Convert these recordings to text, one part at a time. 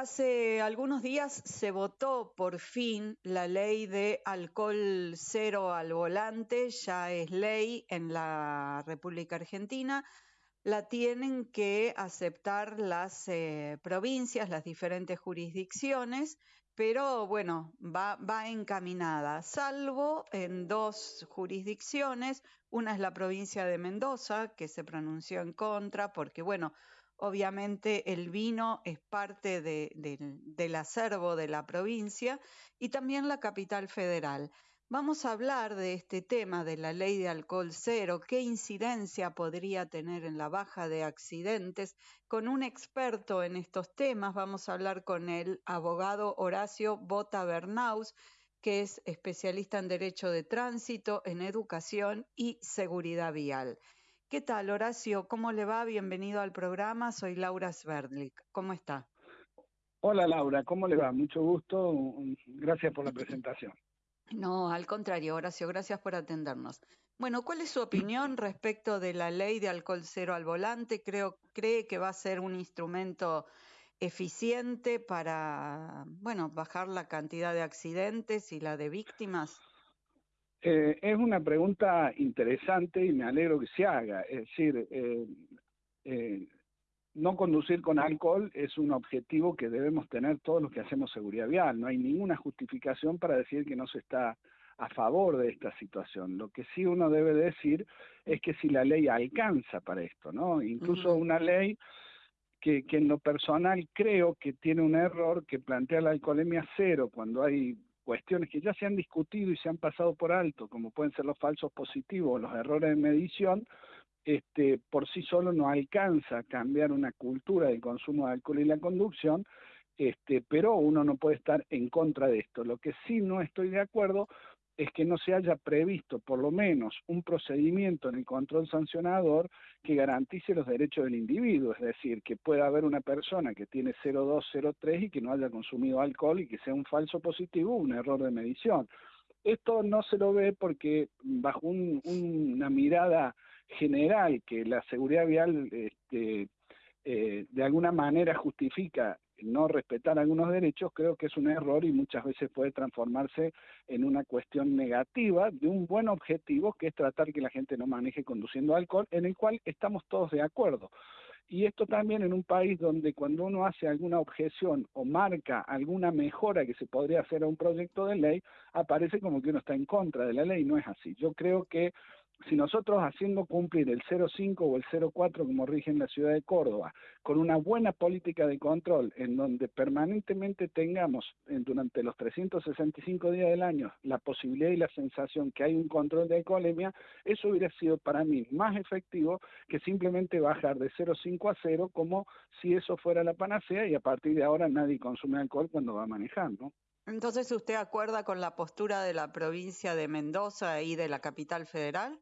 Hace algunos días se votó por fin la ley de alcohol cero al volante, ya es ley en la República Argentina. La tienen que aceptar las eh, provincias, las diferentes jurisdicciones, pero bueno, va, va encaminada, salvo en dos jurisdicciones. Una es la provincia de Mendoza, que se pronunció en contra, porque bueno, Obviamente el vino es parte del acervo de la provincia y también la capital federal. Vamos a hablar de este tema de la ley de alcohol cero, qué incidencia podría tener en la baja de accidentes. Con un experto en estos temas vamos a hablar con el abogado Horacio Bota Bernaus, que es especialista en Derecho de Tránsito, en Educación y Seguridad Vial. ¿Qué tal, Horacio? ¿Cómo le va? Bienvenido al programa. Soy Laura Sverdlik. ¿Cómo está? Hola, Laura. ¿Cómo le va? Mucho gusto. Gracias por la presentación. No, al contrario, Horacio, gracias por atendernos. Bueno, ¿cuál es su opinión respecto de la ley de alcohol cero al volante? Creo, ¿Cree que va a ser un instrumento eficiente para, bueno, bajar la cantidad de accidentes y la de víctimas? Eh, es una pregunta interesante y me alegro que se haga. Es decir, eh, eh, no conducir con alcohol es un objetivo que debemos tener todos los que hacemos seguridad vial. No hay ninguna justificación para decir que no se está a favor de esta situación. Lo que sí uno debe decir es que si la ley alcanza para esto, ¿no? Incluso una ley que, que en lo personal creo que tiene un error que plantea la alcoholemia cero cuando hay cuestiones que ya se han discutido y se han pasado por alto, como pueden ser los falsos positivos o los errores de medición, este, por sí solo no alcanza a cambiar una cultura del consumo de alcohol y la conducción, este, pero uno no puede estar en contra de esto. Lo que sí no estoy de acuerdo es que no se haya previsto por lo menos un procedimiento en el control sancionador que garantice los derechos del individuo, es decir, que pueda haber una persona que tiene 0,2, y que no haya consumido alcohol y que sea un falso positivo, un error de medición. Esto no se lo ve porque bajo una mirada general que la seguridad vial este, eh, de alguna manera justifica no respetar algunos derechos, creo que es un error y muchas veces puede transformarse en una cuestión negativa de un buen objetivo que es tratar que la gente no maneje conduciendo alcohol, en el cual estamos todos de acuerdo. Y esto también en un país donde cuando uno hace alguna objeción o marca alguna mejora que se podría hacer a un proyecto de ley, aparece como que uno está en contra de la ley, no es así. Yo creo que si nosotros haciendo cumplir el 0,5 o el 0,4 como rige en la ciudad de Córdoba, con una buena política de control en donde permanentemente tengamos durante los 365 días del año la posibilidad y la sensación que hay un control de alcoholemia, eso hubiera sido para mí más efectivo que simplemente bajar de 0,5 a 0 como si eso fuera la panacea y a partir de ahora nadie consume alcohol cuando va manejando. Entonces, ¿usted acuerda con la postura de la provincia de Mendoza y de la capital federal?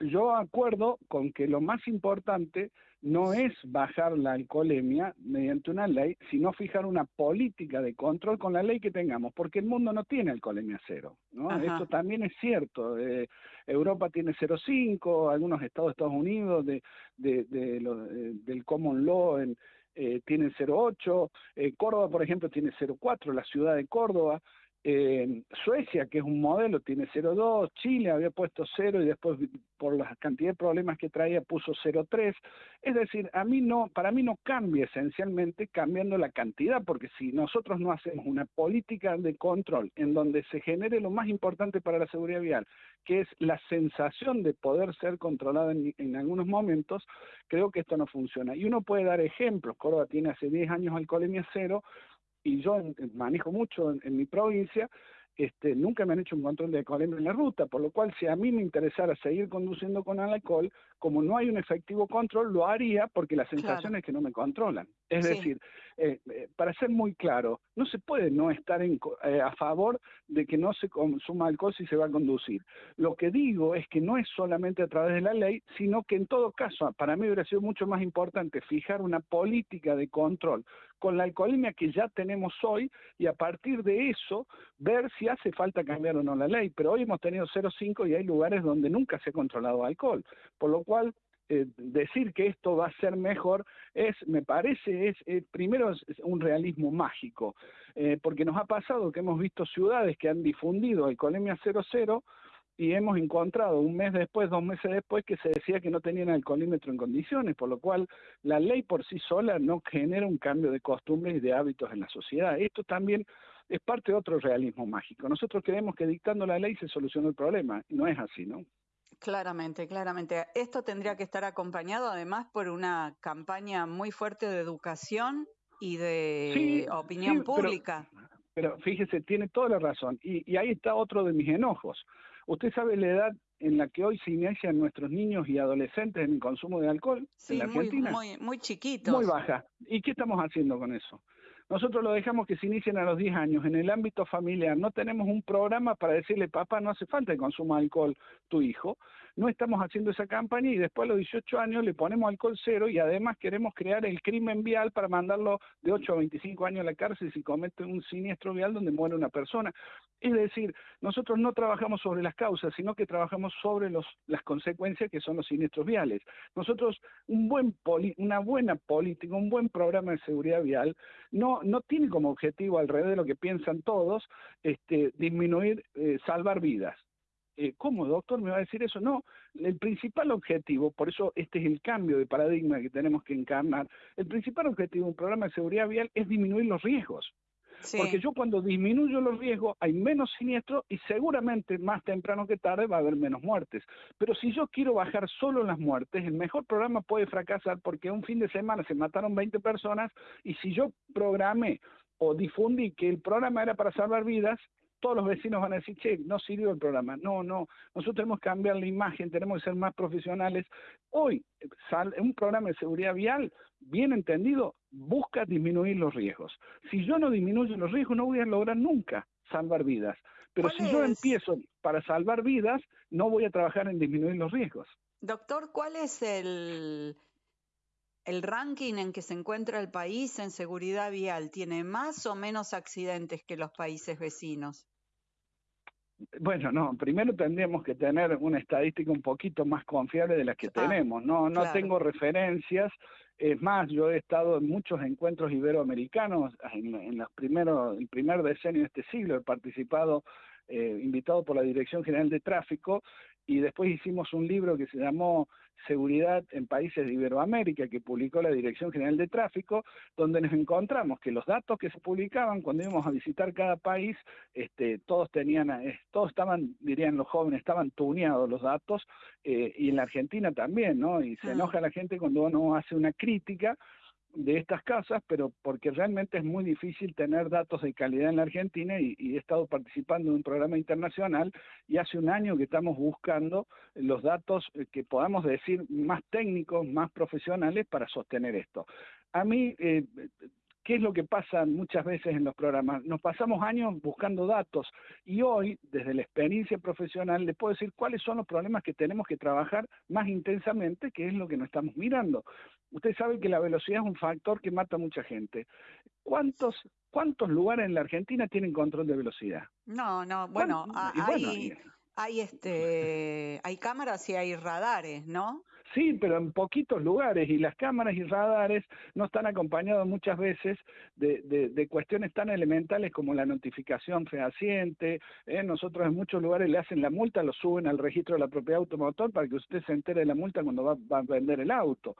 Yo acuerdo con que lo más importante no es bajar la alcoholemia mediante una ley, sino fijar una política de control con la ley que tengamos, porque el mundo no tiene alcoholemia cero, ¿no? Esto también es cierto. Eh, Europa tiene 0,5, algunos estados de Estados Unidos de, de, de, eh, del common law en, eh, tienen 0,8, eh, Córdoba, por ejemplo, tiene 0,4, la ciudad de Córdoba. Eh, Suecia, que es un modelo, tiene 0,2, Chile había puesto 0 y después por la cantidad de problemas que traía puso 0,3. Es decir, a mí no, para mí no cambia esencialmente cambiando la cantidad, porque si nosotros no hacemos una política de control en donde se genere lo más importante para la seguridad vial, que es la sensación de poder ser controlada en, en algunos momentos, creo que esto no funciona. Y uno puede dar ejemplos. Córdoba tiene hace 10 años alcoholemia cero, y yo manejo mucho en, mi provincia, este, nunca me han hecho un control de alcoholemia en la ruta, por lo cual si a mí me interesara seguir conduciendo con alcohol, como no hay un efectivo control, lo haría porque la sensación es que no me controlan. Es decir, eh, eh, para ser muy claro, no se puede no estar en, eh, a favor de que no se consuma alcohol si se va a conducir. Lo que digo es que no es solamente a través de la ley, sino que en todo caso, para mí hubiera sido mucho más importante fijar una política de control con la alcoholemia que ya tenemos hoy y a partir de eso ver si hace falta cambiar o no la ley. Pero hoy hemos tenido 0,5 y hay lugares donde nunca se ha controlado alcohol, por lo cual eh, decir que esto va a ser mejor es, me parece, es, eh, primero un realismo mágico, eh, porque nos ha pasado que hemos visto ciudades que han difundido alcoholemia 00 y hemos encontrado un mes después, dos meses después, que se decía que no tenían alcoholímetro en condiciones, por lo cual la ley por sí sola no genera un cambio de costumbres y de hábitos en la sociedad. Esto también es parte de otro realismo mágico. Nosotros creemos que dictando la ley se soluciona el problema, y no es así, ¿no? Claramente, claramente. Esto tendría que estar acompañado además por una campaña muy fuerte de educación y de opinión pública. Pero, fíjese, tiene toda la razón. Y, y ahí está otro de mis enojos. Usted sabe la edad en la que hoy se inician nuestros niños y adolescentes en el consumo de alcohol en la Argentina. Muy, muy, muy chiquitos. Muy baja. ¿Y qué estamos haciendo con eso? Nosotros lo dejamos que se inicien a los 10 años en el ámbito familiar. No tenemos un programa para decirle, papá, no hace falta que consuma alcohol tu hijo no estamos haciendo esa campaña y después a los 18 años le ponemos alcohol cero y además queremos crear el crimen vial para mandarlo de 8 a 25 años a la cárcel si comete un siniestro vial donde muere una persona. Es decir, nosotros no trabajamos sobre las causas, sino que trabajamos sobre las consecuencias que son los siniestros viales. Nosotros, un buen una buena política, un buen programa de seguridad vial, no, no tiene como objetivo, alrededor de lo que piensan todos, este, disminuir, eh, salvar vidas. Eh, ¿cómo, doctor, me va a decir eso? No, el principal objetivo, por eso este es el cambio de paradigma que tenemos que encarnar, el principal objetivo de un programa de seguridad vial es disminuir los riesgos. Porque yo cuando disminuyo los riesgos hay menos siniestros y seguramente más temprano que tarde va a haber menos muertes. Pero si yo quiero bajar solo las muertes, el mejor programa puede fracasar porque un fin de semana se mataron 20 personas y si yo programé o difundí que el programa era para salvar vidas, todos los vecinos van a decir, che, no sirvió el programa. No, no, nosotros tenemos que cambiar la imagen, tenemos que ser más profesionales. Hoy, un programa de seguridad vial, bien entendido, busca disminuir los riesgos. Si yo no disminuyo los riesgos, no voy a lograr nunca salvar vidas. Pero si yo empiezo para salvar vidas, no voy a trabajar en disminuir los riesgos. Doctor, ¿cuál es el, el ranking en que se encuentra el país en seguridad vial? ¿Tiene más o menos accidentes que los países vecinos? Bueno, no, primero tendríamos que tener una estadística un poquito más confiable de las que tenemos. No, no tengo referencias. Es más, yo he estado en muchos encuentros iberoamericanos en, en los primeros, el primer decenio de este siglo. He participado, eh, invitado por la Dirección General de Tráfico, y después hicimos un libro que se llamó Seguridad en Países de Iberoamérica, que publicó la Dirección General de Tráfico, donde nos encontramos que los datos que se publicaban cuando íbamos a visitar cada país, este, todos tenían, todos estaban, dirían los jóvenes, estaban tuneados los datos, eh, y en la Argentina también, ¿no? Y se ah. enoja la gente cuando uno hace una crítica de estas casas, pero porque realmente es muy difícil tener datos de calidad en la Argentina y, he estado participando en un programa internacional y hace un año que estamos buscando los datos eh, que podamos decir más técnicos, más profesionales para sostener esto. A mí eh, ¿Qué es lo que pasa muchas veces en los programas? Nos pasamos años buscando datos y hoy, desde la experiencia profesional, le puedo decir cuáles son los problemas que tenemos que trabajar más intensamente, que es lo que nos estamos mirando. Usted sabe que la velocidad es un factor que mata a mucha gente. ¿Cuántos, cuántos lugares en la Argentina tienen control de velocidad? No, no, bueno, hay, hay, este, hay cámaras y hay radares, ¿no? Sí, pero en poquitos lugares y las cámaras y radares no están acompañados muchas veces de, de, cuestiones tan elementales como la notificación fehaciente. ¿eh? Nosotros en muchos lugares le hacen la multa, lo suben al registro de la propiedad automotor para que usted se entere de la multa cuando va, va a vender el auto.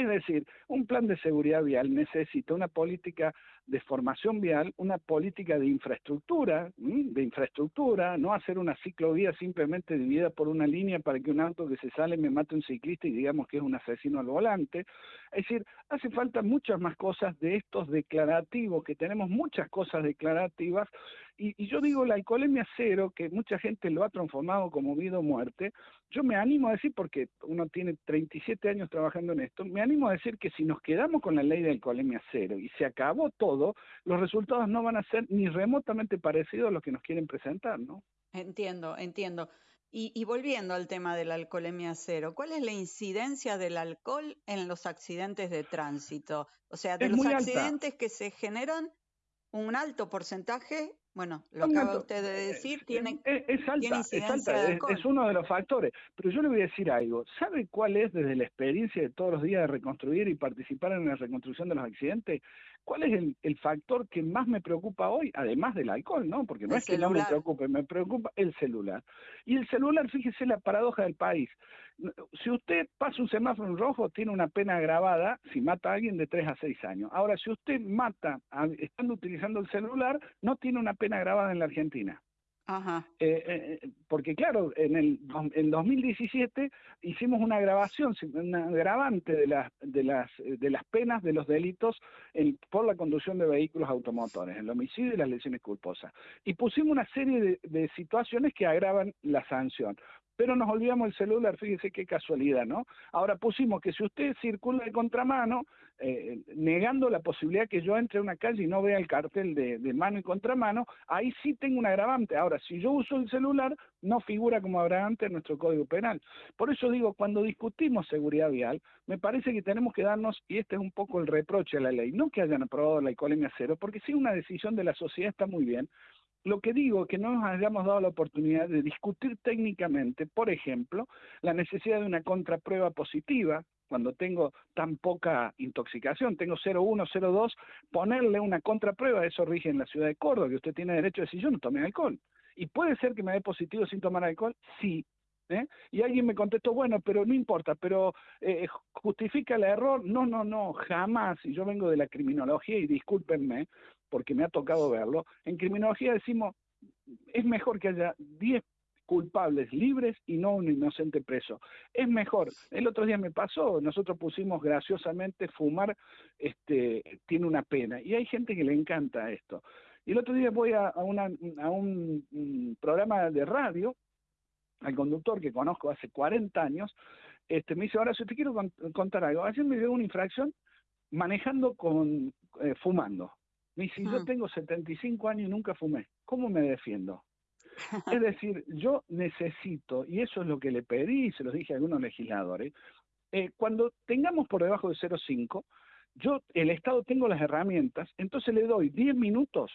Es decir, un plan de seguridad vial necesita una política de formación vial, una política de infraestructura, de infraestructura, no hacer una ciclovía simplemente dividida por una línea para que un auto que se sale me mate un ciclista y digamos que es un asesino al volante. Es decir, hace falta muchas más cosas de estos declarativos, que tenemos muchas cosas declarativas, y, yo digo la alcoholemia cero, que mucha gente lo ha transformado como vida o muerte, yo me animo a decir, porque uno tiene 37 años trabajando en esto, me animo a decir que si nos quedamos con la ley de alcoholemia cero y se acabó todo, los resultados no van a ser ni remotamente parecidos a los que nos quieren presentar, ¿no? Entiendo, entiendo. Y, volviendo al tema de la alcoholemia cero, ¿cuál es la incidencia del alcohol en los accidentes de tránsito? O sea, de los accidentes que se generan, un alto porcentaje Bueno, lo acaba usted de decir, tiene, es, alta, es, alta es, uno de los factores. Pero yo le voy a decir algo. ¿Sabe cuál es desde la experiencia de todos los días de reconstruir y participar en la reconstrucción de los accidentes? ¿Cuál es el, factor que más me preocupa hoy? Además del alcohol, ¿no? Porque no es que no me preocupe, me preocupa el celular. Y el celular, fíjese la paradoja del país. Si usted pasa un semáforo en rojo, tiene una pena agravada si mata a alguien de 3 a 6 años. Ahora, si usted mata estando utilizando el celular, no tiene una pena agravada en la Argentina. Ajá. Eh, eh, porque claro, en el en 2017 hicimos una grabación, un agravante de las de las de las penas de los delitos por la conducción de vehículos automotores, el homicidio y las lesiones culposas. Y pusimos una serie de, de situaciones que agravan la sanción pero nos olvidamos el celular, fíjese qué casualidad, ¿no? Ahora pusimos que si usted circula de contramano, eh, negando la posibilidad que yo entre a una calle y no vea el cartel de, mano y contramano, ahí sí tengo un agravante. Ahora, si yo uso el celular, no figura como agravante en nuestro Código Penal. Por eso digo, cuando discutimos seguridad vial, me parece que tenemos que darnos, y este es un poco el reproche a la ley, no que hayan aprobado la alcoholemia cero, porque si una decisión de la sociedad está muy bien, lo que digo es que no nos hayamos dado la oportunidad de discutir técnicamente, por ejemplo, la necesidad de una contraprueba positiva, cuando tengo tan poca intoxicación, tengo 0,1, 0,2, ponerle una contraprueba, eso rige en la ciudad de Córdoba, que usted tiene derecho a decir yo no tomé alcohol. ¿Y puede ser que me dé positivo sin tomar alcohol? Sí. ¿eh? Y alguien me contestó, bueno, pero no importa, pero eh, justifica el error. No, no, no, jamás. Y yo vengo de la criminología y discúlpenme, porque me ha tocado verlo, en criminología decimos, es mejor que haya 10 culpables libres y no un inocente preso. Es mejor. El otro día me pasó, nosotros pusimos graciosamente fumar este tiene una pena y hay gente que le encanta esto. Y el otro día voy a, un, programa de radio, al conductor que conozco hace 40 años, este, me dice, ahora si te quiero contar algo, ayer me dio una infracción manejando con eh, fumando. Me dice, yo tengo 75 años y nunca fumé, ¿cómo me defiendo? es decir, yo necesito, y eso es lo que le pedí, y se lo dije a algunos legisladores, eh, cuando tengamos por debajo de 0,5, yo, el Estado, tengo las herramientas, entonces le doy 10 minutos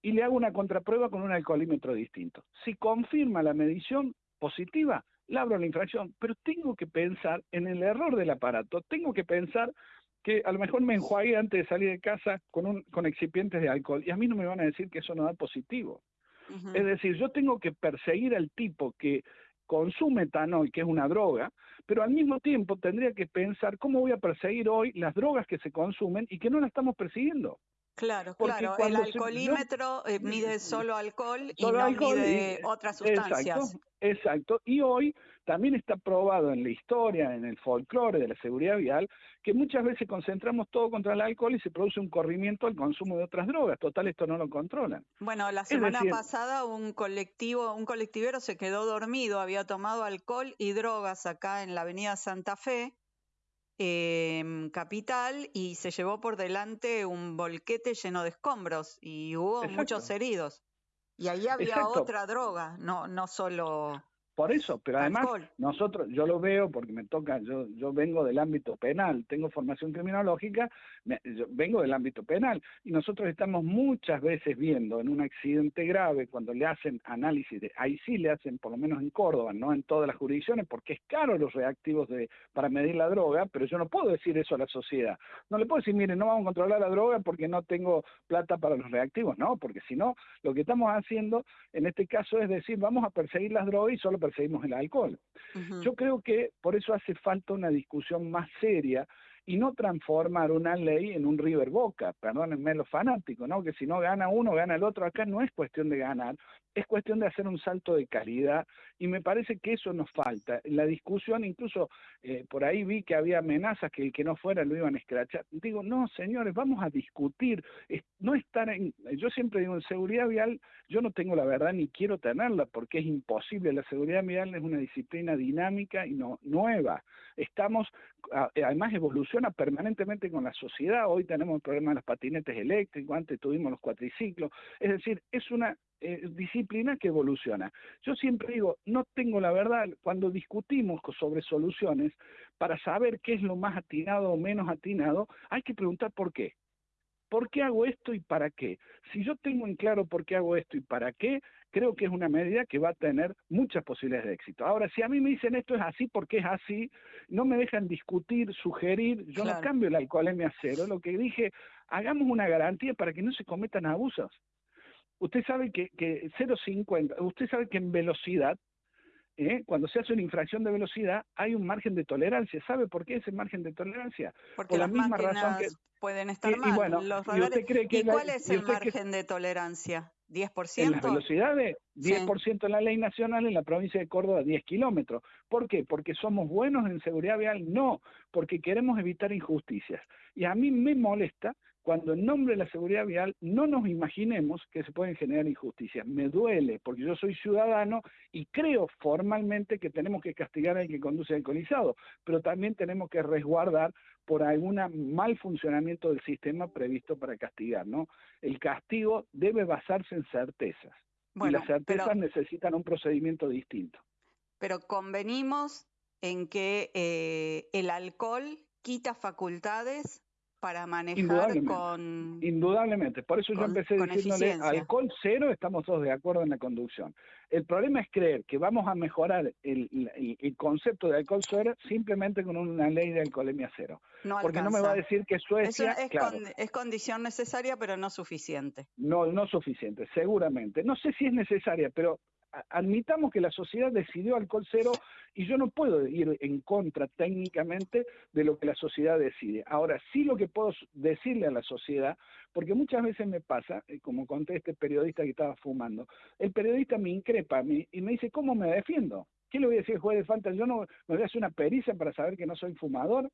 y le hago una contraprueba con un alcoholímetro distinto. Si confirma la medición positiva, le abro la infracción, pero tengo que pensar en el error del aparato, tengo que pensar que a lo mejor me enjuague antes de salir de casa con, un, con excipientes de alcohol y a mí no me van a decir que eso no da positivo. Es decir, yo tengo que perseguir al tipo que consume etanol, que es una droga, pero al mismo tiempo tendría que pensar cómo voy a perseguir hoy las drogas que se consumen y que no las estamos persiguiendo. Claro, claro. El alcoholímetro eh, mide solo alcohol y no mide otras sustancias. exacto. Y hoy también está probado en la historia, en el folclore de la seguridad vial, que muchas veces concentramos todo contra el alcohol y se produce un corrimiento al consumo de otras drogas. Total, esto no lo controlan. Bueno, la semana pasada un colectivo, un colectivero se quedó dormido, había tomado alcohol y drogas acá en la avenida Santa Fe, eh, capital, y se llevó por delante un volquete lleno de escombros y hubo muchos heridos. Y ahí había otra droga, no, no solo por eso, pero además nosotros, yo lo veo porque me toca, yo, yo vengo del ámbito penal, tengo formación criminológica, yo vengo del ámbito penal y nosotros estamos muchas veces viendo en un accidente grave cuando le hacen análisis, de, ahí sí le hacen, por lo menos en Córdoba, no en todas las jurisdicciones, porque es caro los reactivos de, para medir la droga, pero yo no puedo decir eso a la sociedad. No le puedo decir, mire, no vamos a controlar la droga porque no tengo plata para los reactivos, no, porque si no, lo que estamos haciendo en este caso es decir, vamos a perseguir las drogas y solo perseguimos el alcohol. Yo creo que por eso hace falta una discusión más seria y no transformar una ley en un River Boca, perdónenme los fanáticos, ¿no? Que si no gana uno, gana el otro. Acá no es cuestión de ganar, es cuestión de hacer un salto de calidad y me parece que eso nos falta. La discusión, incluso eh, por ahí vi que había amenazas que el que no fuera lo iban a escrachar. Digo, no, señores, vamos a discutir, no estar en, yo siempre digo, en seguridad vial yo no tengo la verdad ni quiero tenerla porque es imposible. La seguridad vial es una disciplina dinámica y no nueva. Estamos, además evoluciona permanentemente con la sociedad. Hoy tenemos el problema de los patinetes eléctricos, antes tuvimos los cuatriciclos. Es decir, es una eh, disciplina que evoluciona. Yo siempre digo, no tengo la verdad, cuando discutimos sobre soluciones, para saber qué es lo más atinado o menos atinado, hay que preguntar por qué. ¿por qué hago esto y para qué? Si yo tengo en claro por qué hago esto y para qué, creo que es una medida que va a tener muchas posibilidades de éxito. Ahora, si a mí me dicen esto es así porque es así, no me dejan discutir, sugerir, yo no cambio la alcoholemia cero, lo que dije, hagamos una garantía para que no se cometan abusos. Usted sabe que, que 0,50, usted sabe que en velocidad ¿eh? cuando se hace una infracción de velocidad hay un margen de tolerancia. ¿Sabe por qué ese margen de tolerancia? Porque Por la misma razón que pueden estar mal. Y, cuál es el margen de tolerancia? ¿10%? En las velocidades, 10% en la ley nacional, en la provincia de Córdoba 10 kilómetros. ¿Por qué? ¿Porque somos buenos en seguridad vial? No, porque queremos evitar injusticias. Y a mí me molesta cuando en nombre de la seguridad vial no nos imaginemos que se pueden generar injusticias. Me duele, porque yo soy ciudadano y creo formalmente que tenemos que castigar al que conduce alcoholizado, pero también tenemos que resguardar por algún mal funcionamiento del sistema previsto para castigar, ¿no? El castigo debe basarse en certezas. y las certezas necesitan un procedimiento distinto. Pero convenimos en que eh, el alcohol quita facultades para manejar con... Indudablemente, por eso yo empecé diciéndole alcohol cero, estamos todos de acuerdo en la conducción. El problema es creer que vamos a mejorar el, concepto de alcohol cero simplemente con una ley de alcoholemia cero. Porque no me va a decir que Suecia... es, es condición necesaria, pero no suficiente. No, no suficiente, seguramente. No sé si es necesaria, pero admitamos que la sociedad decidió alcohol cero y yo no puedo ir en contra técnicamente de lo que la sociedad decide. Ahora, sí lo que puedo decirle a la sociedad, porque muchas veces me pasa, eh, como conté este periodista que estaba fumando, el periodista me increpa a mí y me dice, ¿cómo me defiendo? ¿Qué le voy a decir al juez de falta? Yo no me voy a hacer una pericia para saber que no soy fumador.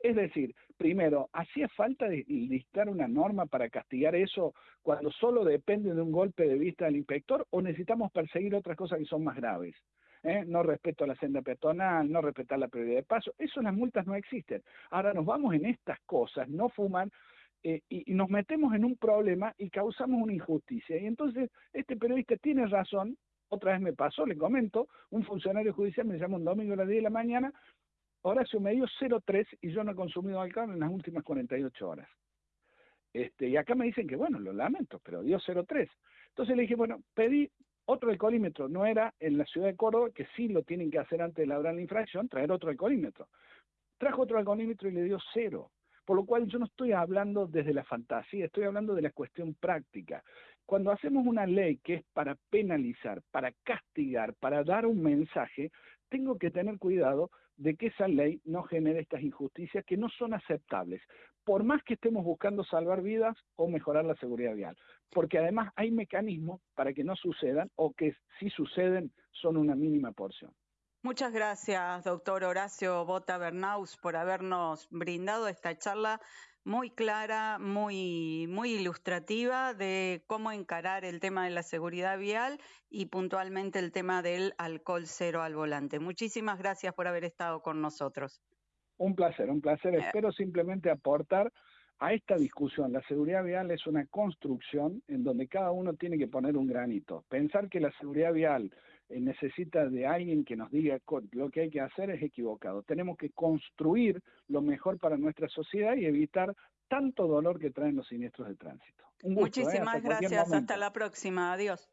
Es decir, primero, ¿hacía falta dictar una norma para castigar eso cuando solo depende de un golpe de vista del inspector o necesitamos perseguir otras cosas que son más graves? ¿Eh? No respeto a la senda peatonal, no respetar la prioridad de paso, eso las multas no existen. Ahora nos vamos en estas cosas, no fuman, eh, y, nos metemos en un problema y causamos una injusticia. Y entonces este periodista tiene razón, otra vez me pasó, le comento, un funcionario judicial me llama un domingo a las 10 de la mañana, Horacio me dio 0,3 y yo no he consumido alcohol en las últimas 48 horas. Este, y acá me dicen que, bueno, lo lamento, pero dio 0,3. Entonces le dije, bueno, pedí otro alcoholímetro. No era en la ciudad de Córdoba, que sí lo tienen que hacer antes de labrar la infracción, traer otro alcoholímetro. Trajo otro alcoholímetro y le dio cero. Por lo cual yo no estoy hablando desde la fantasía, estoy hablando de la cuestión práctica. Cuando hacemos una ley que es para penalizar, para castigar, para dar un mensaje, tengo que tener cuidado de que esa ley no genere estas injusticias que no son aceptables, por más que estemos buscando salvar vidas o mejorar la seguridad vial, porque además hay mecanismos para que no sucedan o que si suceden son una mínima porción. Muchas gracias, doctor Horacio Bota Bernaus, por habernos brindado esta charla muy clara, muy, muy ilustrativa de cómo encarar el tema de la seguridad vial y puntualmente el tema del alcohol cero al volante. Muchísimas gracias por haber estado con nosotros. Un placer, un placer. Eh. Espero simplemente aportar a esta discusión. La seguridad vial es una construcción en donde cada uno tiene que poner un granito. Pensar que la seguridad vial necesita de alguien que nos diga lo que hay que hacer es equivocado. Tenemos que construir lo mejor para nuestra sociedad y evitar tanto dolor que traen los siniestros de tránsito. ¿eh? Muchísimas gracias. Hasta la próxima. Adiós.